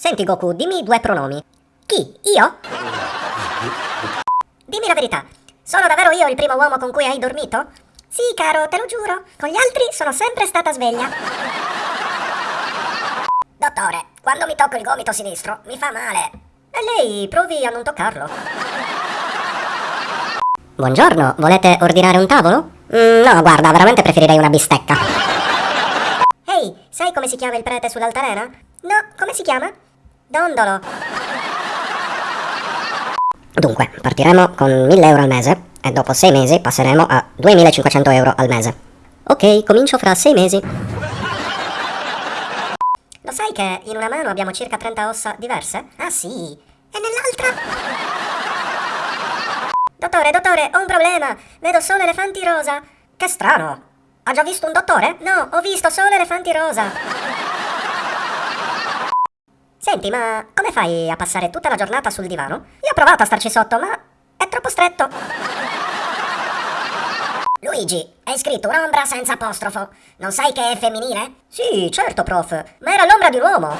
Senti Goku, dimmi due pronomi. Chi? Io? Dimmi la verità. Sono davvero io il primo uomo con cui hai dormito? Sì, caro, te lo giuro. Con gli altri sono sempre stata sveglia. Dottore, quando mi tocco il gomito sinistro mi fa male. E lei provi a non toccarlo. Buongiorno, volete ordinare un tavolo? Mm, no, guarda, veramente preferirei una bistecca. Ehi, sai come si chiama il prete sull'altalena? No, come si chiama? Dondolo. Dunque, partiremo con 1000 euro al mese e dopo 6 mesi passeremo a 2500 euro al mese. Ok, comincio fra 6 mesi. Lo sai che in una mano abbiamo circa 30 ossa diverse? Ah sì, e nell'altra? Dottore, dottore, ho un problema. Vedo solo elefanti rosa. Che strano. Ha già visto un dottore? No, ho visto solo elefanti rosa. Senti, ma come fai a passare tutta la giornata sul divano? Io ho provato a starci sotto, ma è troppo stretto. Luigi, hai scritto un'ombra senza apostrofo. Non sai che è femminile? Sì, certo, prof, ma era l'ombra di un uomo.